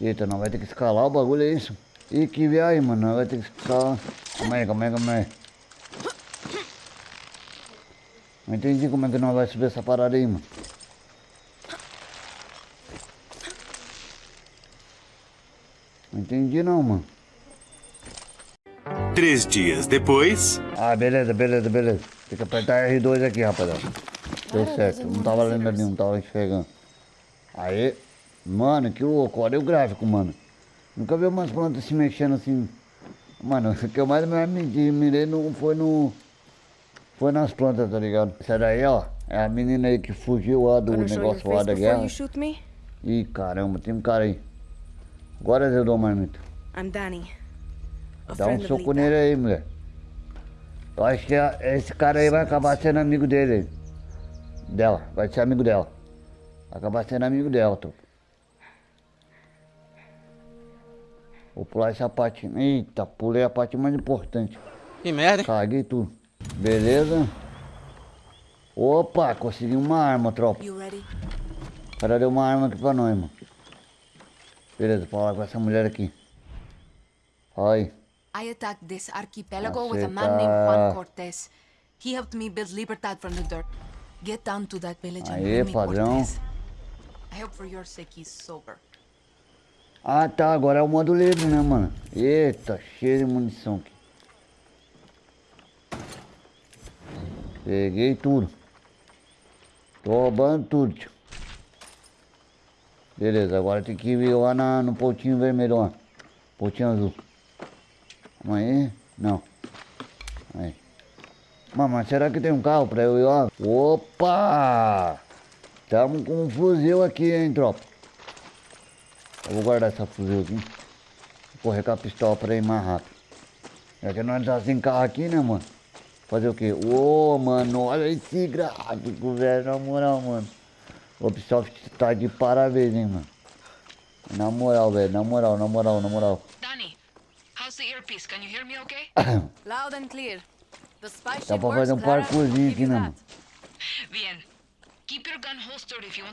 Eita, não vai ter que escalar o bagulho, é isso? Ih, que viagem, mano. Vai ter que escalar. Calma aí, calma aí, calma aí. Não entendi como é que nós vai subir essa parada aí, mano. Não entendi não, mano. Três dias depois. Ah, beleza, beleza, beleza. Tem que apertar R2 aqui, rapaziada. Deu certo. Não tava lendo ali, não tava enxergando. Aí. Mano, que louco. Olha o gráfico, mano. Nunca vi umas plantas se mexendo assim. Mano, o que eu mais me mirei no, foi no... Foi nas plantas, tá ligado? Essa daí, ó, é a menina aí que fugiu lá do negócio lá da guerra. Ih, caramba, tem um cara aí. Agora eu dou marmita. I'm Danny. Dá um soco nele aí, mulher. Eu acho que esse cara aí vai acabar sendo amigo dele. Dela, vai ser amigo dela. Acabar sendo amigo dela, tô. Vou pular essa parte. Eita, pulei a parte mais importante. Que merda, hein? Caguei tudo. Beleza. Opa, consegui uma arma, tropa. O cara deu uma arma aqui pra nós, mano. Beleza, falar com essa mulher aqui. Aí. I attacked this archipelago with a man named Juan Cortez. He helped me build Libertad from the dirt. Get down to that village and Aê, me padrão. Cortez. Ah, tá. Agora é o modo livre, né, mano? Eita, cheio de munição aqui. Peguei tudo. Tô roubando tudo, tio. Beleza, agora tem que ir lá na, no pontinho vermelho. Pontinho azul. Vamos aí? Não. Aí. Mas, mas será que tem um carro pra eu ir lá? Opa! Tamo com um fuzil aqui, hein, tropa. Eu vou guardar essa fuzil aqui. Vou correr com a pistola pra ir mais rápido. Já que nós tá sem carro aqui, né, mano? Fazer o quê? Ô, mano, olha esse gráfico, velho. Na moral, mano. O Ubisoft tá de parabéns, hein, mano. Na moral, velho. Na moral, na moral, na moral. Danny, how's the earpiece? Can you hear me okay? Loud and clear. The spy Dá pra fazer um parkourzinho aqui, né, mano? Bien.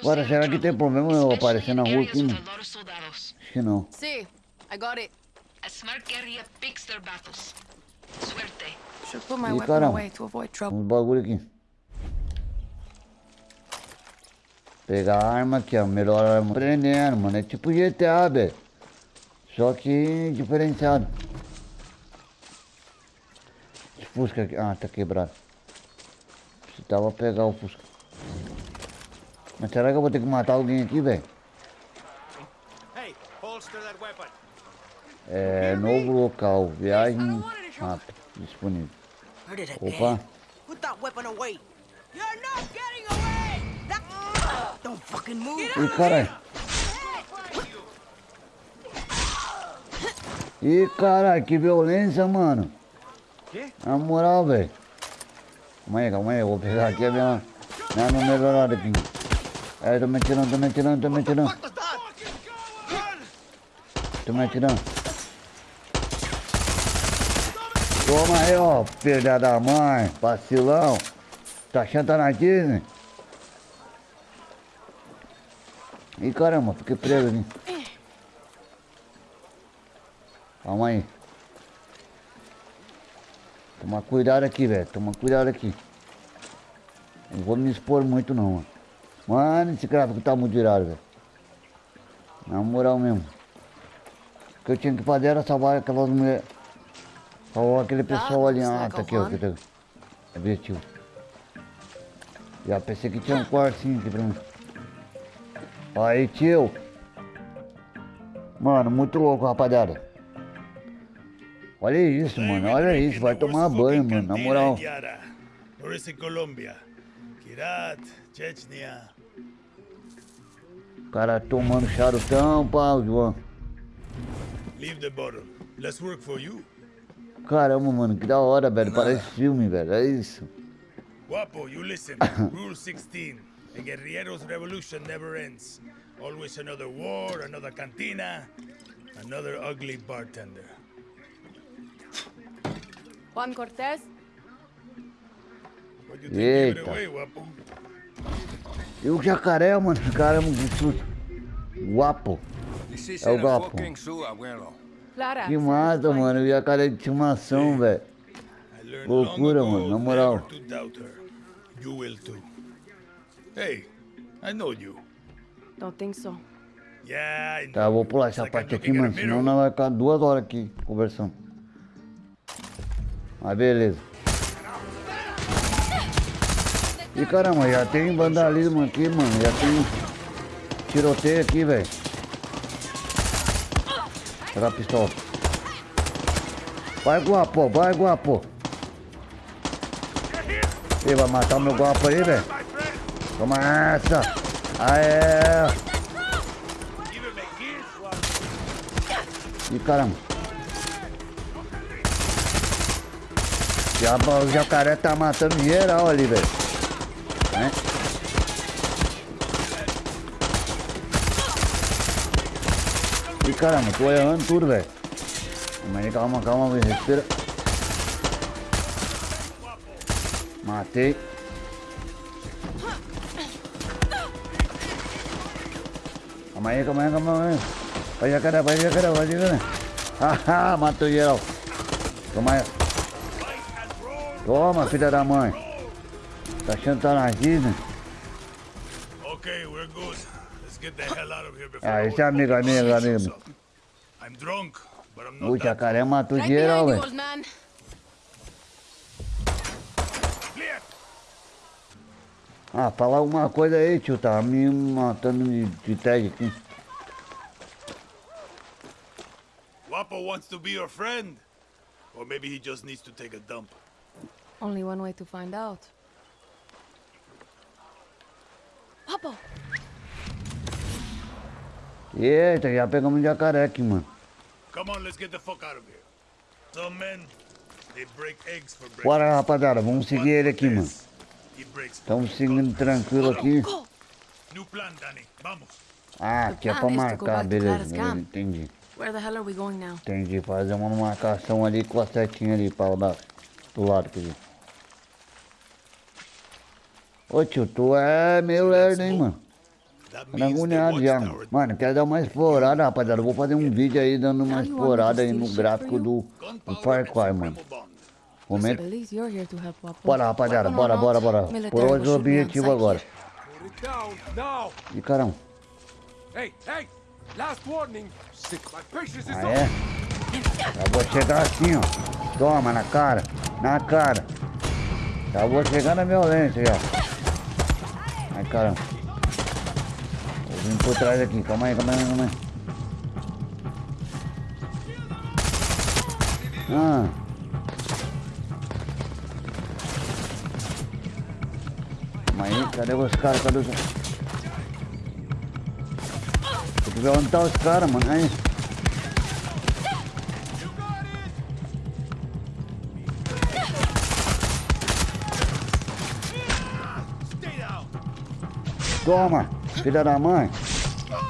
Agora, será que tem problema eu aparecer na rua aqui, soldados. Acho que não. See, I got it. A smart guerrilla picks their battles. Suerte. Should put my Ih, weapon away to avoid trouble. Uns bagulho aqui. Pegar a arma aqui, ó. Melhor arma. Prendendo, mano. É tipo GTA, velho. Só que diferenciado. Esse Fusca aqui. Ah, tá quebrado. Precisava pegar o Fusca. Mas será que eu vou ter que matar alguém aqui, velho? É, novo local. Viagem rápida. Disponível. Opa. Put that weapon away. You're not getting away. That... Don't fucking move. Ih, caralho. Ih, caralho, que violência, mano. Na moral, velho. Calma aí, calma aí, eu vou pegar aqui a minha, minha melhorada aqui. É, tô me atirando, tô me atirando, tô me atirando. Tô me atirando. Toma aí, ó, filha da mãe, vacilão. Tá achando tá na Disney? Ih, caramba, fiquei preso ali. Calma aí. Toma cuidado aqui, velho. Toma cuidado aqui. Não vou me expor muito, não, mano. Mano, esse gráfico tá muito irado, velho. Na moral mesmo. O que eu tinha que fazer era salvar aquelas mulheres. Salvar aquele pessoal ali. Ah, tá aqui, ó. Aqui, tá. Objetivo. Já pensei que tinha um quartinho aqui pra mim. Aí, tio. Mano, muito louco, rapaziada. Olha isso, mano. Olha isso. Vai tomar banho, mano. Na moral. Colômbia. Kirat, Chechnya. O cara tomando charutão, pau, João. Leave the bottle. Let's work for you. Caramba, mano. Que da hora, velho. Parece filme, velho. É isso. Guapo, you listen. Rule 16. The guerrilleros' revolution never ends. Always another war, another cantina, another ugly bartender. Juan Cortez? Eita. Guapo. E o jacaré, mano, caramba, que susto. Guapo. This is É o. Clara. Que massa, mano. O jacaré de estimação, velho. I learned Loucura, mano, na moral. You will too. Hey, I know you. Don't think so. Yeah, I know. Tá, vou pular essa parte aqui, mano. Senão nós vai ficar duas horas aqui conversando. Mas beleza. E caramba, já tem vandalismo aqui, mano. Já tem tiroteio aqui, velho. Pega a pistola. Vai, guapo, vai, guapo. Ele vai matar o meu guapo aí, velho. Toma essa. Aê. Ih, caramba. Já, o jacaré tá matando geral ali, velho. Ih, caramba, tô errando tudo, velho. Aí, calma, calma, velho. Respira. Matei. Calma aí, calma aí, calma aí. Vai jacaré, vai jacaré, vai jacaré. Haha, matou geral. Toma aí. Toma, filha da mãe. Tá achando que tá na Disney? Before Ah, é amigo, amigo, amigo. O jacaré matou geral, velho. Ah, fala alguma coisa aí, tio. Tá me matando de, de tag aqui. Wapo wants to be your friend. Or maybe he just needs to take a dump. Only one way to find out. Papa, Eita, já pegamos um jacaré aqui, mano. Come on, let's get the fuck out of here. Some men, they break eggs for breakfast. Bora, rapaziada. Vamos seguir ele aqui, mano. Estamos seguindo tranquilo aqui. New plan, Danny. Vamos. Ah, aqui é pra marcar, to beleza, beleza. Entendi. where the hell are we going now? Entendi. Fazer uma marcação ali com a setinha ali pra dar do lado, quer dizer. Ô tio, tu é meio lerdo, hein, mano. The agoniado já, mano. quero dar uma explorada, rapaziada. Eu vou fazer um vídeo aí dando uma to explorada aí no gráfico do, do Far Cry, mano. Wapo. Bora, rapaziada. Bora, or bora, bora. Por hoje o objetivo agora. patience is Ah, é? Já vou chegar assim, ó. Toma, na cara. Na cara. Já vou chegar na violência já. Ai, caramba. Vir por trás aqui. Calma aí, calma aí, calma aí. Ah. Calma aí, cadê os caras? Cadê os... Tem que ver onde tá os caras, mano. Aí. Toma, filha da mãe.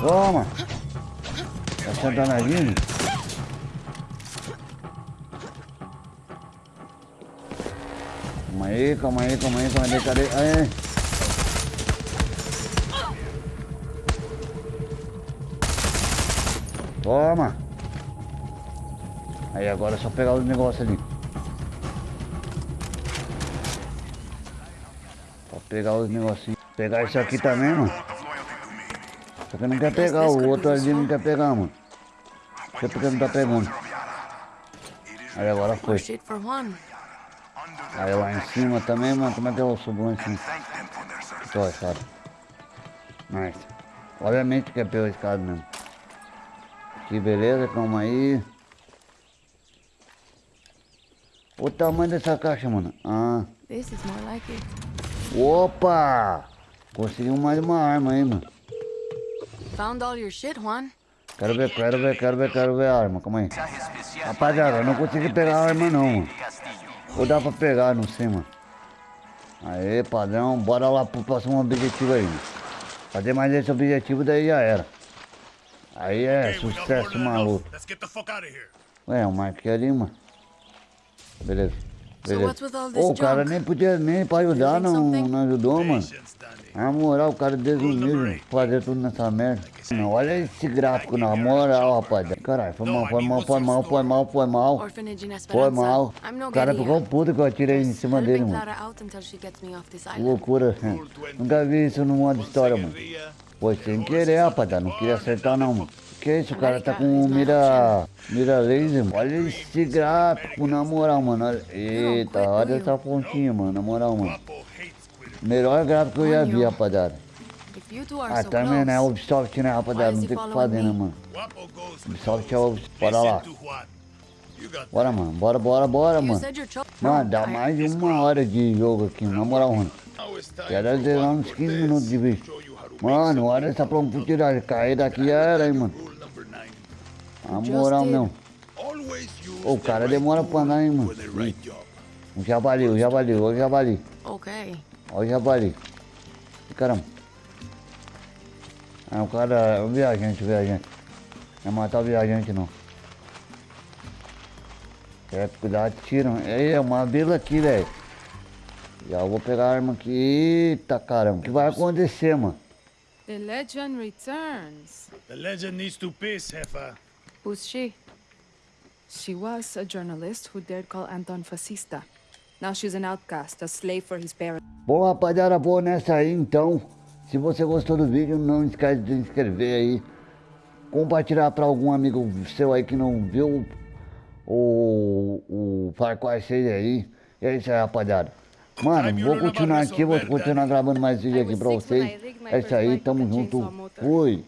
Toma. Tá sentando ali? Calma aí, calma aí, calma aí, calma aí, cadê? Aí. Toma. Aí agora é só pegar os negócios ali. Pra pegar os negocinhos. Pegar isso aqui também, mano. Só que não quer pegar, o outro ali não quer pegar, mano. Sei porque não tá pegando. Aí agora foi. Aí lá em cima também, mano. Como é que eu subo lá em cima? Tô, cara. Nice. Obviamente que é pela escada mesmo. Que beleza, calma aí. O tamanho dessa caixa, mano. Ah. Like. Opa! Conseguimos mais uma arma aí, mano. Found all your shit, Juan. Quero ver, quero ver, quero ver, quero ver a arma, calma aí. Rapaziada, eu não consegui pegar a arma não, mano. Ou dá pra pegar, não sei, mano. Aê, padrão, bora lá pro próximo objetivo aí. mano. Fazer mais esse objetivo, daí já era. Aí é sucesso maluco. Ué, eu marquei ali, mano. Beleza. Beleza. Ô, o cara nem podia nem pra ajudar, não, não ajudou, mano. Na moral, o cara desumiu fazer tudo nessa merda. Não, olha esse gráfico na moral, rapaz. Caralho, foi mal, foi mal, foi mal, foi mal, foi mal. Foi mal. O cara ficou puto que eu atirei em cima dele, mano. Loucura. Nunca vi isso no modo história, mano. Foi sem querer, rapaziada. Não queria acertar, não, mano. Que isso, cara tá com mira, mira laser. Olha esse gráfico, na moral, mano. Eita, olha essa pontinha, mano. Na moral, mano. Melhor gráfico que eu já vi, rapaziada. Ah, também, né? Ubisoft, né, rapaziada? Não tem o que fazer, né, mano? Ubisoft é o... Bora lá. Bora, mano. Bora, bora, bora, mano. Mano, dá mais de uma hora de jogo aqui, na moral, mano. Zerar Juan uns 15 Cortez minutos de vídeo. Mano, olha essa profundidade. Cair daqui já era, hein, mano. Na moral, não. O cara demora pra andar, hein, mano. O javali, o javali, o javali. Okay. Olha o javali. Caramba. Ah, o cara é o viajante, o viajante. Não é matar o viajante, não. É, cuidado, tiro. Ei, é uma vila aqui, velho. Já vou pegar a arma aqui. Eita, caramba. O que vai acontecer, mano? The legend returns. The legend needs to piss, Hefa. Who's she? She was a journalist who dared call Anton fascista. Now she's an outcast, a slave for his parents. Bom, rapaziada, vou nessa aí então. Se você gostou do vídeo, não esquece de se inscrever aí. Compartilhar para algum amigo seu aí que não viu o, o Far Cry 6 aí. E é isso aí, rapaziada. Mano, vou continuar aqui, vou continuar gravando mais vídeo aqui pra vocês. É isso aí, tamo junto. Fui.